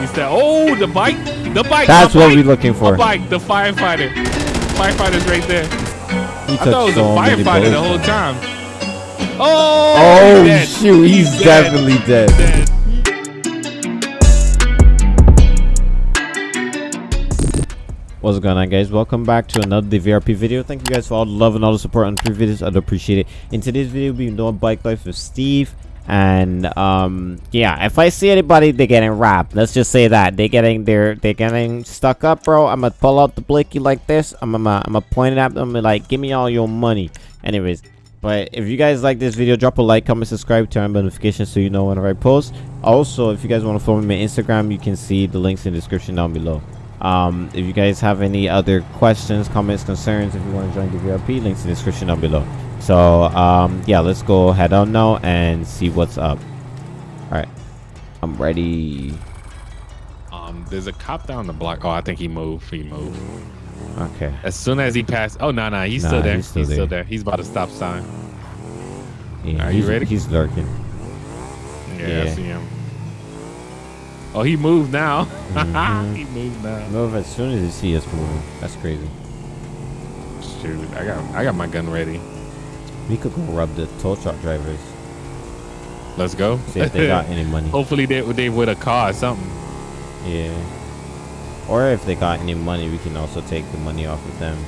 He said, "Oh, the bike, the bike." That's the what bike, we're looking for. The bike, the firefighter. Firefighter's right there. He I thought it was so a firefighter the whole time. Oh, Oh he's dead. shoot, he's, dead. definitely dead. dead. What's going on guys? Welcome back to another DVRP video. Thank you guys for all the love and all the support on the previous videos. I'd appreciate it. In today's video, we'll be doing bike life with Steve. And um yeah, if I see anybody they're getting robbed, let's just say that. They're getting they're getting stuck up, bro. I'm gonna pull out the blicky like this. I'm gonna I'm gonna point it at them and like give me all your money. Anyways, but if you guys like this video, drop a like, comment, subscribe, turn on notifications so you know whenever I post. Also, if you guys want to follow me on Instagram, you can see the links in the description down below. Um, if you guys have any other questions, comments, concerns, if you want to join the VRP, links in the description down below. So, um, yeah, let's go head on now and see what's up. All right, I'm ready. Um, there's a cop down the block. Oh, I think he moved. He moved. Okay. As soon as he passed. Oh no, no, he's Nah, still there. he's He's still still, there. there. He's about to stop sign. Yeah, Are you ready? He's lurking. Yeah, Yeah. I see him. Oh, he moved now. Mhm. he moved now. Move as soon as you see us moving. That's crazy. Shoot, I got I got my gun ready. We could go rub the tow truck drivers. Let's go. See if they got any money. Hopefully they they with a car or something. Yeah. Or if they got any money, we can also take the money off of them.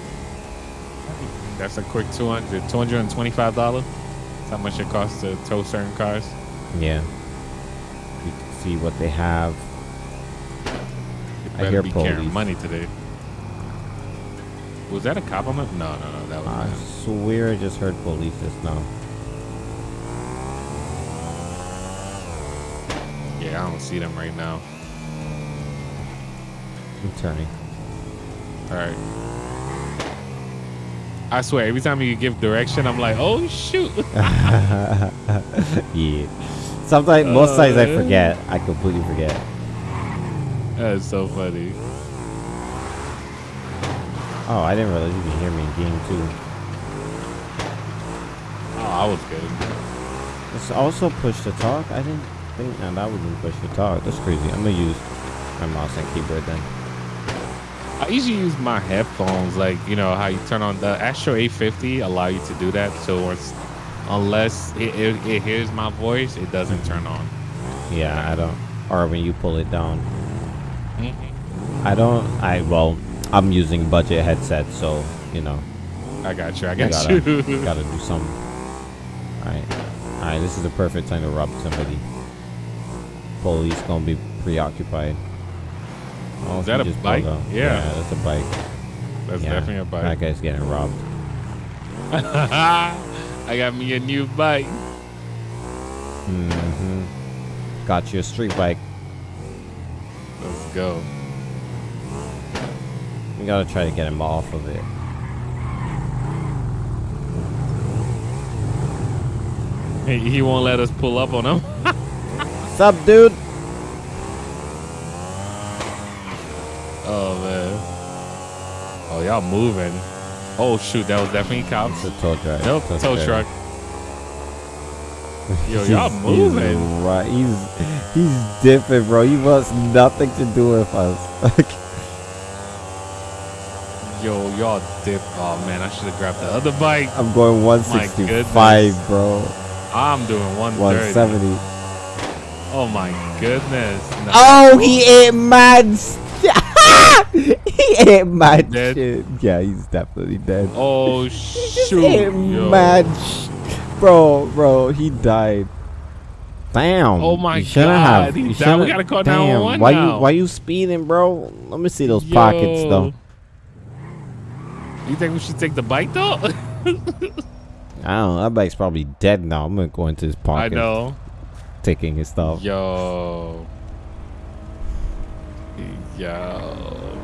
That's a quick 200 $225. That's how much it costs to tow certain cars. Yeah. See what they have. You I hear be carrying police. money today. Was that a cop on the? No, no, no. That was I swear I just heard police just now. Yeah, I don't see them right now. I'm turning. All right. I swear, every time you give direction, I'm like, oh shoot. yeah. Sometimes, most times I Uh. forget. I completely forget. That's so funny. Oh, I didn't realize you could hear me in game two. Oh, I was good. It's also push to talk. I didn't think no, that wouldn't push to talk. That's crazy. I'm gonna use my mouse and keyboard then. I usually use my headphones, like you know how you turn on the Astro A50 allow you to do that. So it's, unless it, it, it hears my voice, it doesn't turn on. Yeah, I don't. Or when you pull it down. Mhm. I don't. I well, I'm using budget headset, so you know, I got you. I you got gotta, you. gotta do something. All right, all right. This is the perfect time to rob somebody. Police gonna be preoccupied. Oh, Is that a bike? out. Yeah. that's a bike. That's yeah, definitely a bike. That guy's getting robbed. I got me a new bike. Mm-hmm. Got you a street bike. Let's go. We gotta try to get him off of it. He, he won't let us pull up on him. What's up, dude? Oh man. Oh y'all moving. Oh shoot, that was definitely cops. It's a tow truck. Nope, Tow tow truck. truck. Yo, y'all moving. He's, right. He's he's different, bro. He wants nothing to do with us. Yo, y'all dip. Oh man, I should have grabbed the other bike. I'm going goodness. 165, bro. I'm doing 130. 170. Oh my goodness. No. Oh, he ate mad. st- he ate mad Dead? shit. Yeah, he's definitely dead. Oh shoot. Yo. Sh- bro, bro, he died. Damn. Oh my you God, Have. he died. We gotta call Damn, 911 Why now. you why you speeding, bro? Let me see those pockets though. You think we should take the bike though? I don't know. That bike's probably dead now. I'm gonna go into his pocket. I know. taking his stuff. Yo. Yo.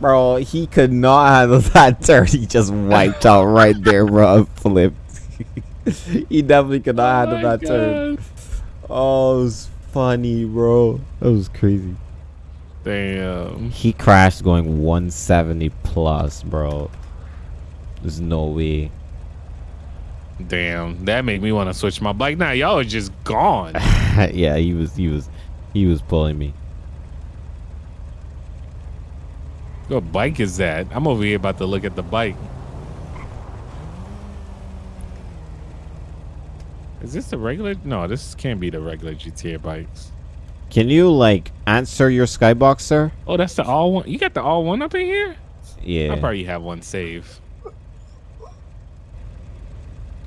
Bro, he could not handle that turn. He just wiped out right there, bro. Flipped. he definitely could not Oh handle my that turn. Oh, it was funny, bro. That was crazy. Damn. He crashed going 170 plus, bro. There's no way. Damn. That made me want to switch my bike. Now y'all are just gone. yeah, he was, he was, he was pulling me. What bike is that? I'm over here about to look at the bike. Is this the regular? No, this can't be the regular GTA bikes. Can you like answer your skybox, sir? Oh, that's the all one. You got the all one up in here? Yeah. I probably have one save.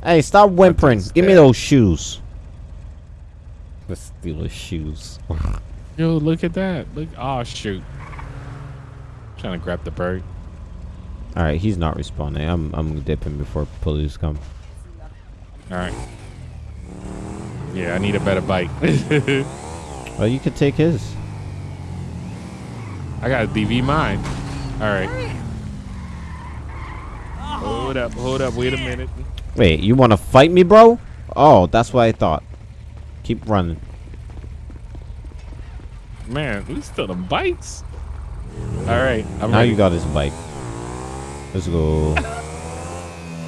Hey, stop whimpering. Give me those shoes. Let's steal the shoes. Yo, look at that. Look. Oh shoot. Trying to grab the bird. All right, he's not responding. I'm I'm dipping before police come. All right. Yeah, I need a better bike. Well, you could take his. I got a DV mine. All right. Hold up, hold up. Wait a oh, minute. Wait, you want to fight me, bro? Oh, that's what I thought. Keep running. Man, we still the bikes. All right. I'm now ready. you got his bike. Let's go.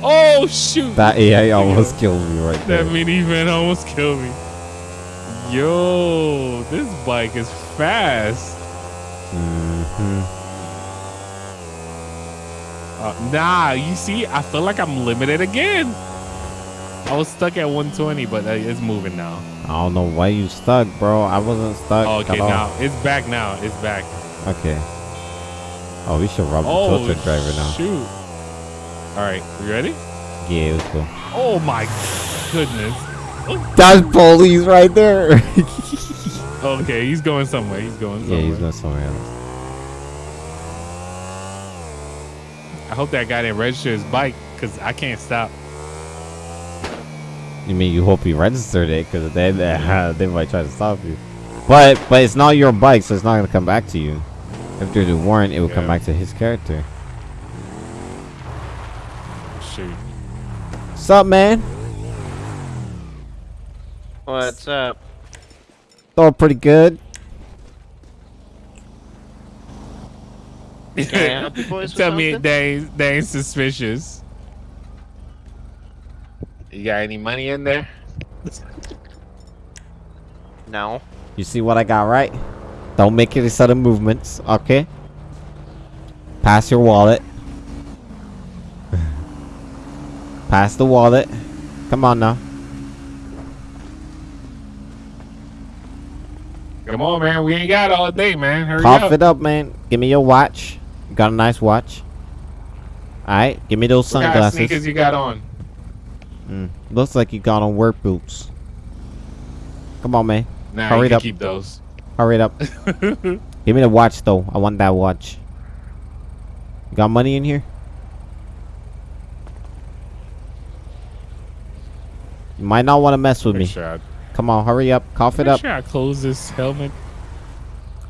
Oh shoot! that AI almost killed me right there. That there. minivan almost killed me. Yo, this bike is fast. hmm Uh, nah, you see, I feel like I'm limited again. I was stuck at 120, but uh, it's moving now. I don't know why you stuck, bro. I wasn't stuck. Oh, okay, now it's back. Now it's back. Okay. Oh, we should rob the Oh, tow truck driver now. shoot! All right, you ready? Yeah, let's go. Oh my goodness. That's police right there. Okay, he's going somewhere. He's going yeah, he's going somewhere else. I hope that guy didn't register his bike because I can't stop. You mean you hope he registered it because then uh, they might try to stop you. But but it's not your bike, so it's not gonna come back to you. If there's a warrant, it will come back to his character. Shoot. What's up, man? What's up? Thought pretty good. Can I help you boys with Tell me they ain't, they ain't suspicious. You got any money in there? No. You see what I got right? Don't make any sudden movements, okay? Pass your wallet. Pass the wallet. Come on now. Come on, man. We ain't got all day, man. Hurry Cough up. it up, man. Give me your watch. You got a nice watch. Alright, give me those What kind of sneakers you got on? Mm, looks like you got on work boots. Come on, man. Nah, Hurry you can up. keep those. Hurry it up. Give me the watch, though. I want that watch. You got money in here? You might not want to mess with me. Come on, hurry up. Cough it make up. sure I close this helmet.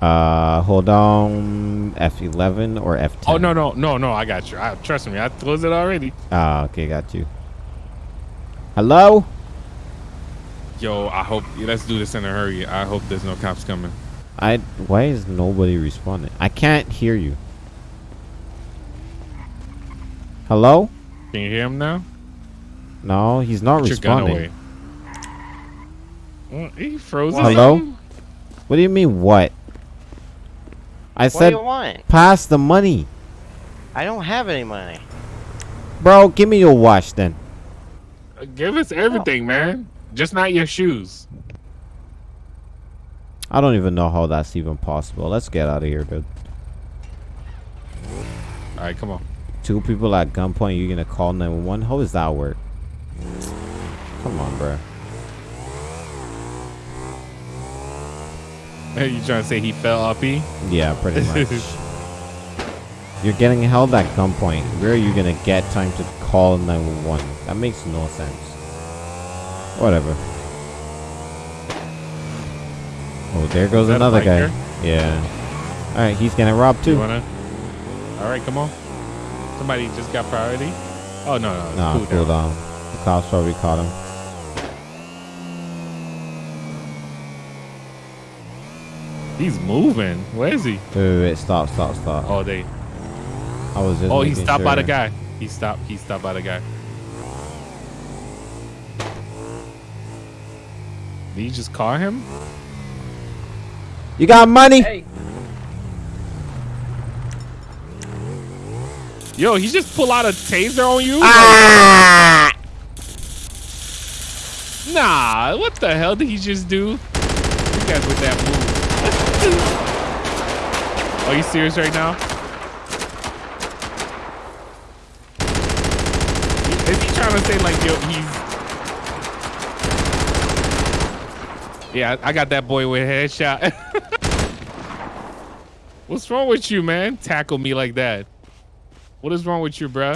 Uh, hold on. F11 or F10? Oh no no no no! I got you. I, trust me, I closed it already. Ah, okay, got you. Hello? Yo, I hope let's do this in a hurry. I hope there's no cops coming. I. Why is nobody responding? I can't hear you. Hello? Can you hear him now? No, he's not Put your gun responding. away. Well, he froze. Hello? something? What do you mean, what? I What said do you want? pass the money. I don't have any money. Bro, give me your watch then. Give us everything, man. Just not your shoes. I don't even know how that's even possible. Let's get out of here, dude. All right, come on. Two people at gunpoint, you're gonna call 911? How does that work? Come on, bro. Hey, you trying to say he fell E? Yeah, pretty much. You're getting held at gunpoint. Where are you gonna get time to call 911? That makes no sense. Whatever. Oh, there goes another guy. biker? Yeah. Alright, he's gonna rob too. wanna? All right, come on. Somebody just got priority. Oh no no. Nah, cool cool down. down. The cops probably caught him. He's moving. Where is he? Wait, wait, wait. Stop, stop, stop. Oh, they. I was just Oh, he stopped by the guy. He stopped. He stopped by the guy. Did you just call him? You got money? Yo, he just pull out a taser on you? Ah! Nah, what the hell did he just do? You guys with that move. Are you serious right now? Is he trying to say like, yo, he's... Yeah, I got that boy with a headshot. What's wrong with you, man? Tackle me like that. What is wrong with you, bruh?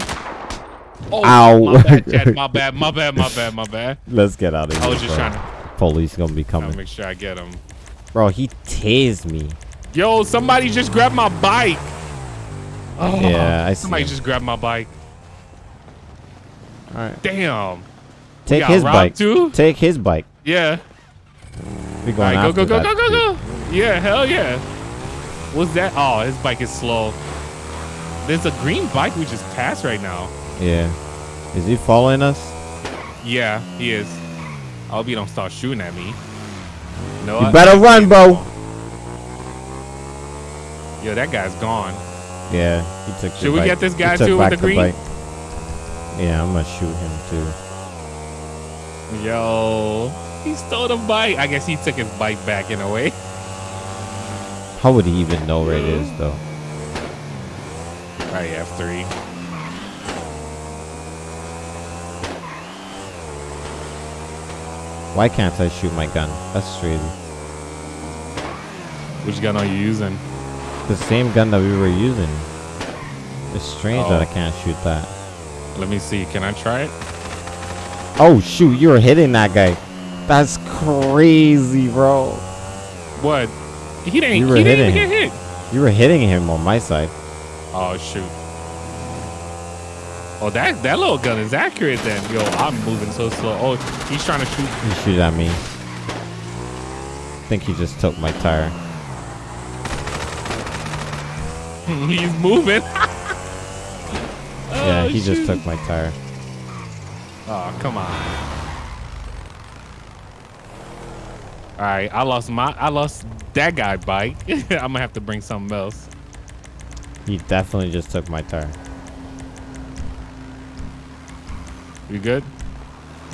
Oh, Ow. my bad, Chad. My bad, my bad, my bad, my bad. Let's get out of here. I was just bro. trying to, Police gonna be coming. make sure I get him. Bro, he tased me. Yo, somebody just grabbed my bike. Oh, Yeah, I see Somebody him. just grabbed my bike. All right. Damn. Take his bike. too? Take his bike. Yeah. We going right, go, go, go, that go, go, go. Yeah, hell yeah. What's that? Oh, his bike is slow. There's a green bike we just passed right now. Yeah. Is he following us? Yeah, he is. I hope you don't start shooting at me. No, You I- better run, bro. Yo, that guy's gone. Yeah, he took. Should we bike. get this guy too with the green? bike. Yeah, I'm gonna shoot him too. Yo, he stole the bike. I guess he took his bike back in a way. How would he even know where it is though? Right, F3. Why can't I shoot my gun? That's crazy. Which gun are you using? The same gun that we were using. It's strange that Oh. I can't shoot that. Let me see. Can I try it? Oh shoot, you were hitting that guy. That's crazy, bro. What? He didn't. You were he didn't even hitting get hit. You were hitting him on my side. Oh shoot. Oh, that that little gun is accurate then. Yo, I'm moving so slow. Oh, he's trying to shoot. He shoot at me. I think he just took my tire. he's moving. yeah, Oh, he just took my tire. Oh, come on. All right, I lost my. I lost that guy bike. I'm gonna have to bring something else. He definitely just took my tire. You good?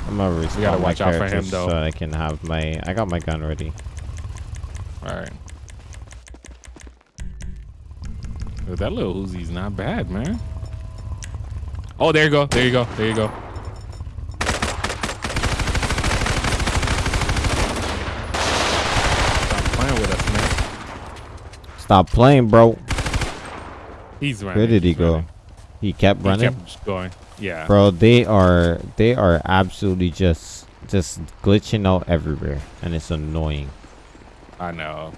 I'm gonna respawn gotta my watch out for him, though. so I can have my. I got my gun ready. All right. That little Uzi's not bad, man. Oh, there you go. There you go. There you go. Stop playing with us, man. Stop playing, bro. He's running. Where did he go? running. He kept He running. kept just going. Yeah. Bro, they are they are absolutely just just glitching out everywhere, and it's annoying. I know.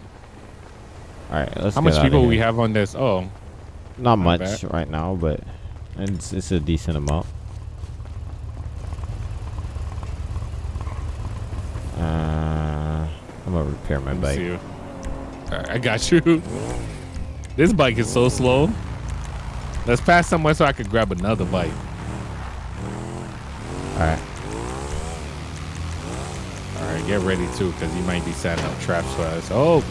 All right, let's. How much people we have on this? Oh, Not Not much bad. right now, but it's it's a decent amount. Uh, I'm gonna repair my let me bike. See you. All right, I got you. This bike is so slow. Let's pass somewhere so I could grab another bike. All right. All right, get ready too, because you might be setting up traps for us. Oh,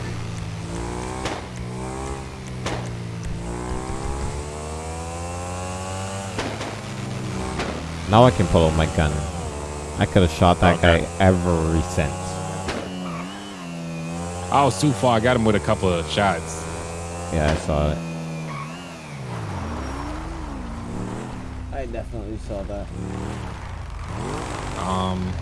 Now I can pull out my gun. I could have shot that Okay. guy every since. I was too far. I got him with a couple of shots. Yeah, I saw it. I definitely saw that. Um,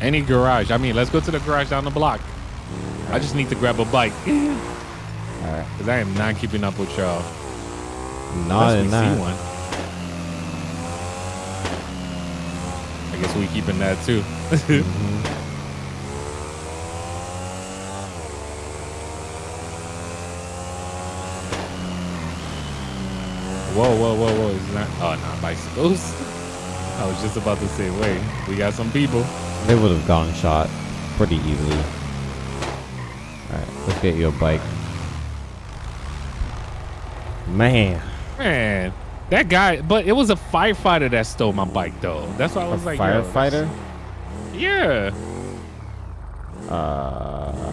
any garage. I mean, let's go to the garage down the block. I just need to grab a bike. Alright. Because I am not keeping up with y'all. Not in that. see one. I guess we keeping that too. Mhm. Whoa, whoa, whoa, whoa. Is that? Oh, not bicycles. I was just about to say, wait, we got some people. They would have gotten shot pretty easily. Alright, let's get you a bike. Man, Man, that guy, but it was a firefighter that stole my bike, though. That's why I a was like, yo, firefighter? Yeah. Uh,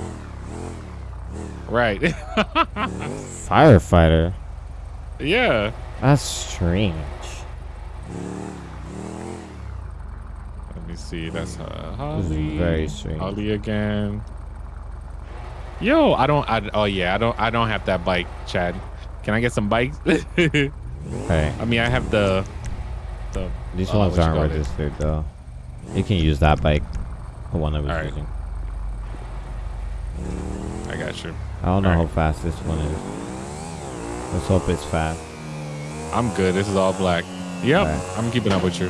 Right. Firefighter. yeah. That's strange. Let me see. That's uh, Holly. very strange. Holly again. Yo, I don't. I, oh yeah, I don't. I don't have that bike, Chad. Can I get some bikes? hey. I mean, I have the. The. These uh, ones aren't call it? registered though. You can use that bike. The one I was Alright. using. I got you. I don't know Alright. how fast this one is. Let's hope it's fast. I'm good. This is all black. Yep. Alright. I'm keeping up with you.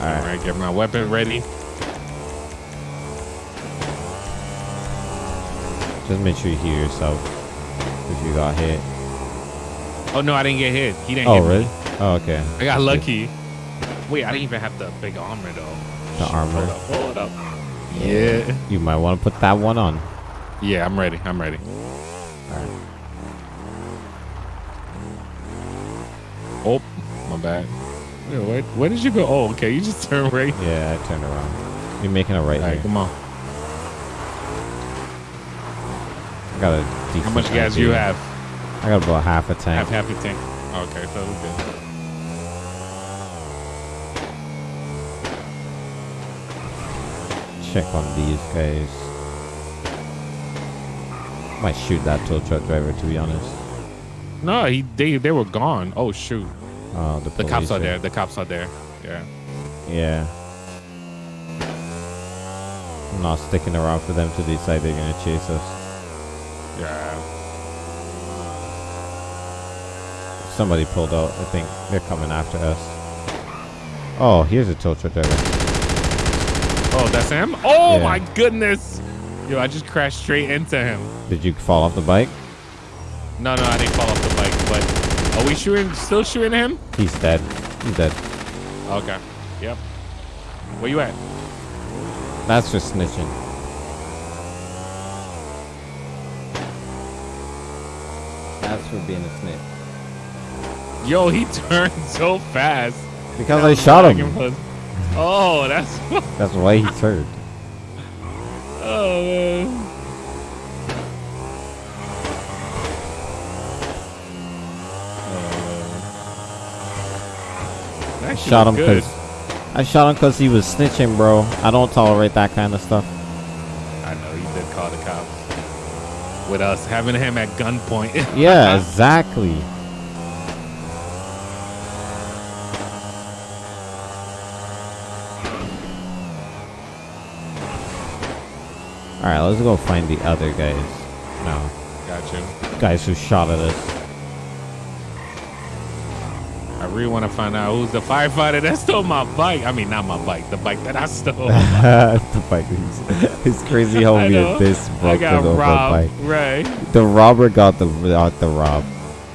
All Alright. get my weapon ready. Just make sure you hear yourself if you got hit. Oh no, I didn't get hit. He didn't Oh, hit me. really? Oh, okay. I got lucky. Wait, I didn't even have the big armor though. The armor. Hold up, hold up. Yeah. You might want to put that one on. Yeah, I'm ready. I'm ready. Alright. Oh, my bad. Yeah, where, where did you go? Oh, okay. You just turned right. Yeah, I turned around. You're making a right All right, here. come on. I got a decent How much gas do you have? I got about half a tank. Have half a tank. Okay, so we're good. Check on these guys. Might shoot that tow truck driver to be honest. No, he they they were gone. Oh shoot. Oh, the, The cops are there. The cops are there. Yeah. Yeah. I'm not sticking around for them to decide they're gonna chase us. Yeah. Somebody pulled out. I think they're coming after us. Oh, here's a tow truck driver. Oh, that's him? Oh Yeah. my goodness. Yo, I just crashed straight into him. Did you fall off the bike? No, no, I didn't fall off the bike, but are we shooting still shooting him? He's dead. He's dead. Okay. Yep. Where you at? That's just snitching. That's for being a snitch. Yo, he turned so fast. Because I shot Like him. Oh, that's That's why he turned. oh man. Oh, I shot him because I shot him because he was snitching, bro. I don't tolerate that kind of stuff. I know you did call the cops. With us having him at gunpoint. Yeah, exactly. All right, let's go find the other guys. No, Got you. guys who shot at us. I really want to find out who's the firefighter that stole my bike. I mean, not my bike, the bike that I stole. the bike is it's crazy how I weird know. this broke robbed. bike. Right. The robber got the got the rob,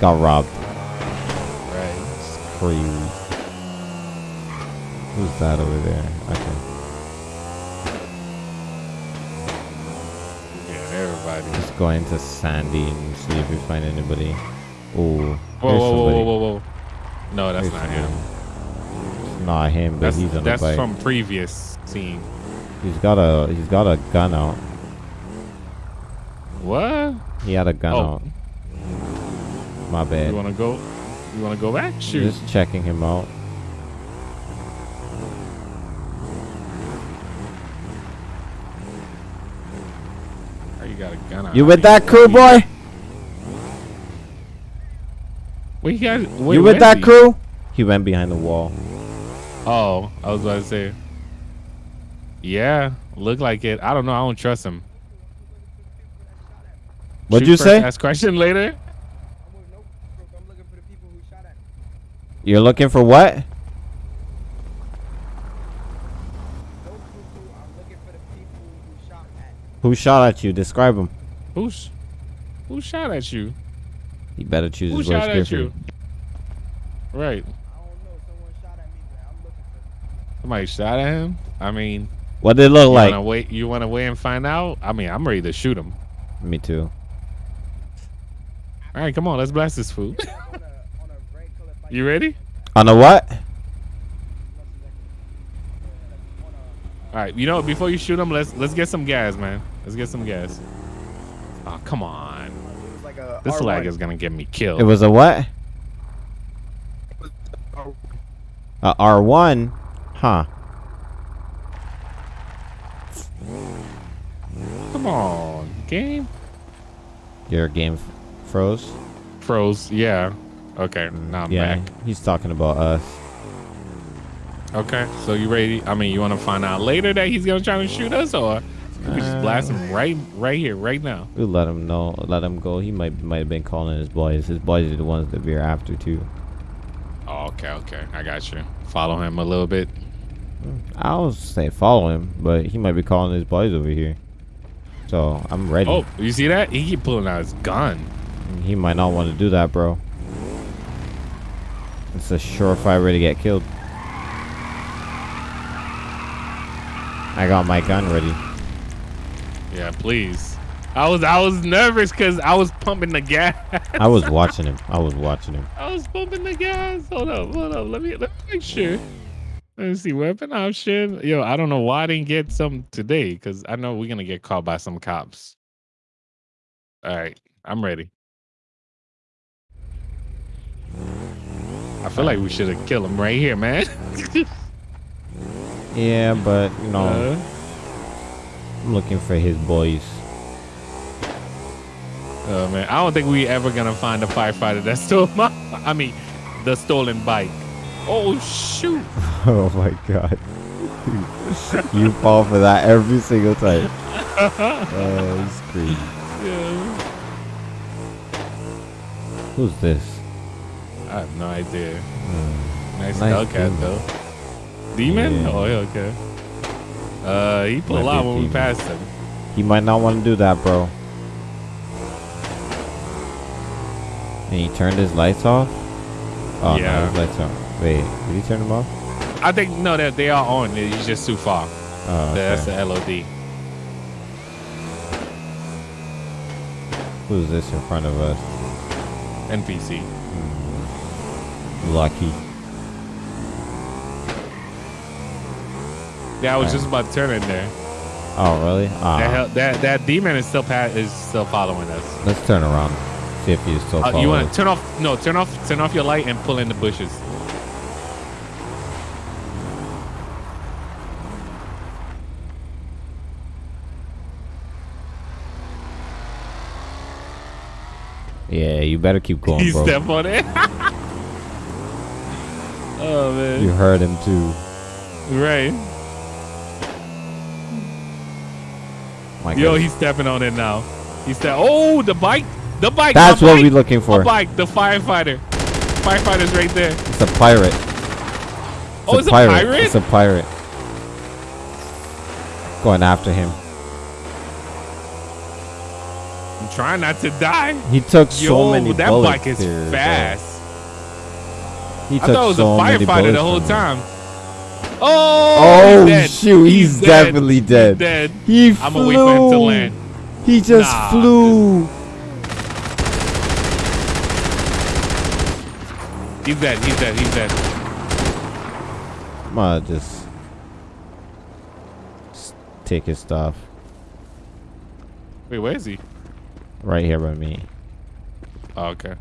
got robbed. Right. It's crazy. Who's that over there? Okay. Yeah, everybody. Let's go into Sandy and see if we find anybody. Oh, Whoa, whoa, whoa, whoa, whoa, whoa. No, that's not him. It's not him, but That's, he's on that's the bike. from previous scene. he's got a he's got a gun out. What? He had a gun Oh. out. My bad. You want to go? You want to go back? Shoot. Just checking him out. Oh, you got a gun out. You with that crew, boy? Where you guys? Where, you with that he? crew? He went behind the wall. Oh, I was about to say. Yeah, look like it. I don't know. I don't trust him. What'd Shoot you say? Ask question later. I'm looking for the people who shot at me. You're looking for what? No cuckoo, I'm looking for the people who shot at me. Who shot at you? Describe him. Who's who shot at you? You better choose Who his words carefully. you? Right. I don't know, someone shot at me, but I'm looking for them. Somebody shot at him. I mean, What did it look you like? wanna wait? You want to wait and find out? I mean, I'm ready to shoot him. Me too. All right, come on, let's blast this food. on a, on a red colored bike. you ready? On a what? All right. You know, before you shoot him, let's let's get some gas, man. Let's get some gas. Oh, come on. Like This R1. lag is gonna get me killed. It was a what? A R1? Huh. Come on, game. Your game froze? Froze. Yeah. Okay. Now I'm yeah, back. he's talking about us. Okay. So you ready? I mean, you want to find out later that he's gonna try to shoot us, or we could just blast him right, right here, right now. We'll let him know. Let him go. He might might have been calling his boys. His boys are the ones that we're after too. Oh, okay. Okay. I got you. Follow him a little bit. I don't say follow him, but he might be calling his boys over here. So I'm ready. Oh, you see that? He keep pulling out his gun. He might not want to do that, bro. It's a surefire way to get killed. I got my gun ready. Yeah, please. I was I was nervous because I was pumping the gas. I was watching him. I was watching him. I was pumping the gas. Hold up, hold up. Let me let me make sure. Let me see weapon option. Yo, I don't know why I didn't get some today because I know we're gonna get caught by some cops. All right, I'm ready. I feel like we should have killed him right here, man. Yeah, but you know, Uh, looking for his boys. oh man, I don't think we ever gonna find a firefighter that stole my. I mean, the stolen bike. Oh shoot! oh my god. you fall for that every single time. Oh, it's crazy. Yeah. Who's this? I have no idea. Hmm. Nice, Nice Hellcat though. Demon? Yeah. Oh, yeah, okay. Uh, he pulled Might be out a when we passed him. He might not want to do that, bro. And he turned his lights off? Oh, Yeah. no, his lights are Wait, did he turn them off? I think no, that they are on. He's just too far. Oh, That's the LOD. Who's this in front of us? NPC. Lucky. Yeah, I was Alright. just about to turn in there. Oh, really? Ah, That, hell, that that demon is still pa- is still following us. let's turn around. See if he's still Uh, following you want to turn off? No, turn off turn off your light and pull in the bushes. Yeah, you better keep going, He bro. step on it. oh man. You heard him too. Right. My Yo, he's stepping on it now. He said, "Oh, the bike, the bike." That's my what bike, we're looking for. The bike, the firefighter. Firefighter's right there. It's a pirate. oh, it's a pirate. pirate. It's a pirate. Going after him. I'm trying not to die. He took so Yo, many that bullets. bike is bro. fast. He I thought it was so a firefighter the whole time. me. Oh, Oh, he's shoot, he's dead. definitely dead. He's dead. He I'm flew. gonna wait for him to land. He just Nah, flew. He's dead. He's dead. He's dead. I'm gonna just s- take his stuff Wait, where is he? right here by me. Oh, okay.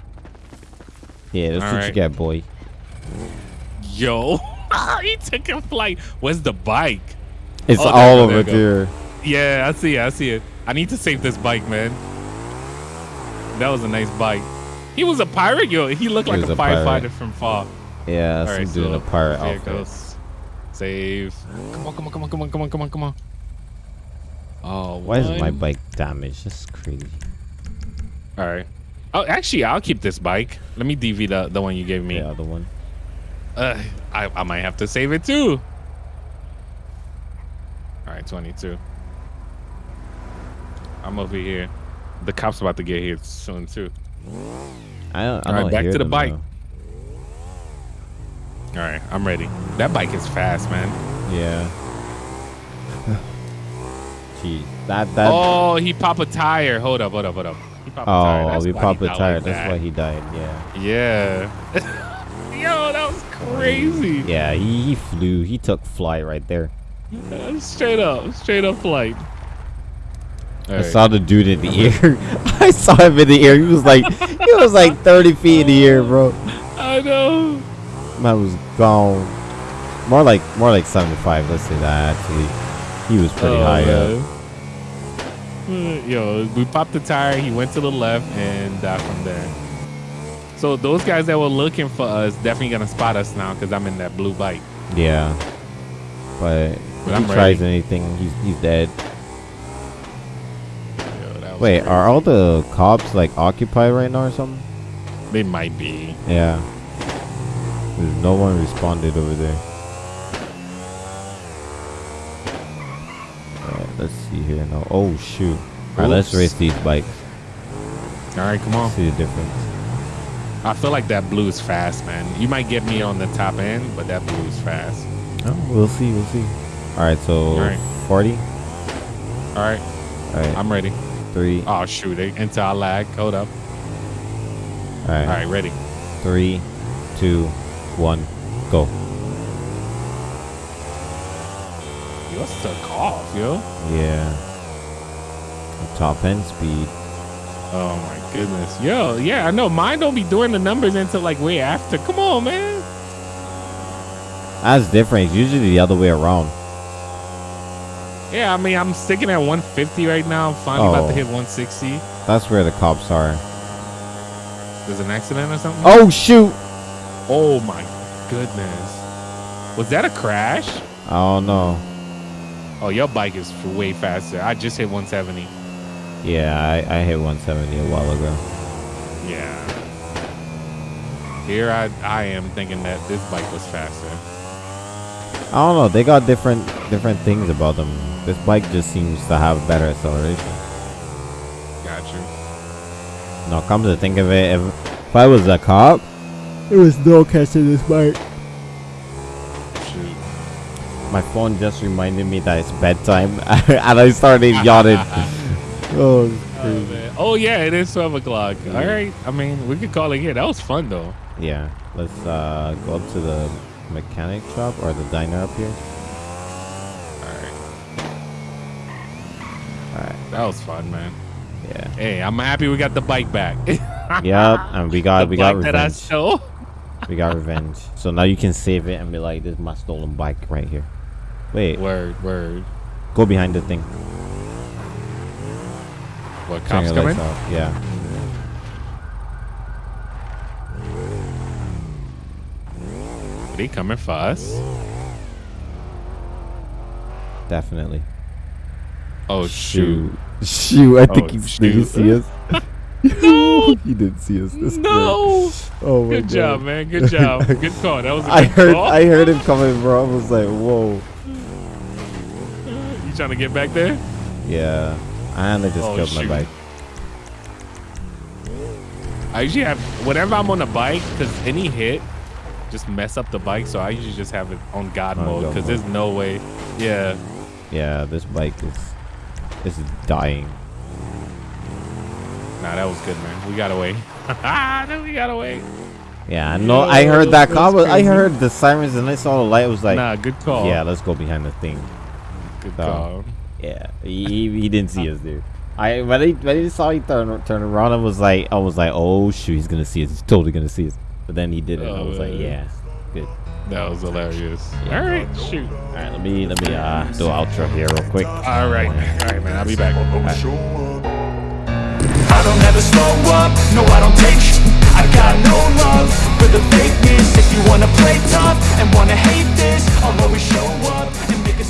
Yeah, that's what you Alright. get, boy. Yo, he took a flight. Where's the bike? It's Oh, all over there. Yeah, I see it. I see it. I need to save this bike, man. That was a nice bike. He was a pirate, yo. He looked He like a, a firefighter from far. Yeah, All that's right, doing so a pirate outfit. goes. Save. Come on, come on, come on, come on, come on, come on, come on. Oh, Why is my bike damaged? That's crazy. All right. Oh, actually, I'll keep this bike. Let me DV the the one you gave me. The other one. Uh, I I might have to save it too. All right, 22. I'm over here. The cops about to get here soon too. I don't. I All right, back to the bike. though. All right, I'm ready. That bike is fast, man. Yeah. Jeez, that that. Oh, he pop a tire. Hold up, hold up, hold up. He pop a tire. oh, That's popped he the not tire. like That's that. why he died. Yeah. Yeah. Yo, that was crazy. Yeah, he, he flew. He took fly right there. Straight up, straight up flight. I Alright. saw the dude in the air. I saw him in the air. He was like, he was like 30 feet in the air, bro. I know. Man was gone. More like, more like 75. Let's say that actually. He was pretty Oh, high up. man. Uh, Yo, we popped the tire. He went to the left and died from there. So those guys that were looking for us definitely gonna spot us now because I'm in that blue bike. Yeah. But if But he I'm tries ready. anything, he's he's dead. Yo, Wait, crazy. are all the cops like occupied right now or something? they might be? Yeah. There's no one responded over there. Alright, let's see here now. Oh shoot. Alright, let's race these bikes. All right, come on. See the difference. I feel like that blue is fast, man. You might get me on the top end, but that blue is fast. Oh, we'll see, we'll see. Alright, so Alright. 40. All right, Alright, I'm ready. three. Oh shoot, they into our lag. Hold up. Alright, All right, ready. three, two, one, go. You're stuck off, yo. Yeah. Top end speed. Oh my goodness. Yo, yeah, I know. Mine don't be doing the numbers until like way after. Come on, man. That's different. It's usually the other way around. Yeah, I mean, I'm sticking at 150 right now. I'm finally about Oh. to hit 160. That's where the cops are. There's an accident or something? Oh shoot! Oh my goodness. Was that a crash? I don't know. Oh, your bike is way faster. I just hit 170. Yeah, I, I hit 170 a while ago. Yeah. Here I, I am thinking that this bike was faster. I don't know. They got different different things about them. This bike just seems to have better acceleration. Gotcha. Now, come to think of it, if, if I was a cop, there was no catching this bike. Shoot. My phone just reminded me that it's bedtime, and I started yawning. oh, Oh, man. oh yeah, it is 12 o'clock. All right. I mean, we could call it here. That was fun though. Yeah, let's uh, go up to the mechanic shop or the diner up here. All right. All right, That was fun, man. yeah. Hey, I'm happy we got the bike back. Yep, and we got the we got bike that I revenge. We got revenge. So now you can save it and be like, "This is my stolen bike right here." Wait, Word, word. go behind the thing. What cops coming? Yeah. Are they coming for us? Definitely. Oh shoot. Shoot, I think Oh, he did shoot. he see us? no, he didn't see us. That's No. great. Oh my Good god. job, man. Good job. Good call. That was a I good heard call. I heard him coming, bro. I was like, whoa. You trying to get back there? Yeah. And I just Oh, killed shoot. my bike. I usually have whenever I'm on a bike, because any hit just mess up the bike. So I usually just have it on God On mode because there's no way. Yeah. Yeah, this bike is is dying. Nah, that was good, man. We got away. then we got away. Yeah, no. I heard that call. I heard the sirens and I saw the light. I was like, nah, good call. yeah, let's go behind the thing. good so- call. Yeah, he, he didn't see us, dude. I when he, when he saw he turn turn around, I was like, I was like, oh shoot, he's gonna see us. He's totally gonna see us. But then he didn't. I was like, oh, yeah, good. That was hilarious. Yeah. All right, shoot. All right, let me let me uh, do outro here real quick. All right, all right, man, I'll be back. I don't ever slow up, no I don't take I got no love for the fakeness If you wanna play tough and wanna hate this I'll always show up and make a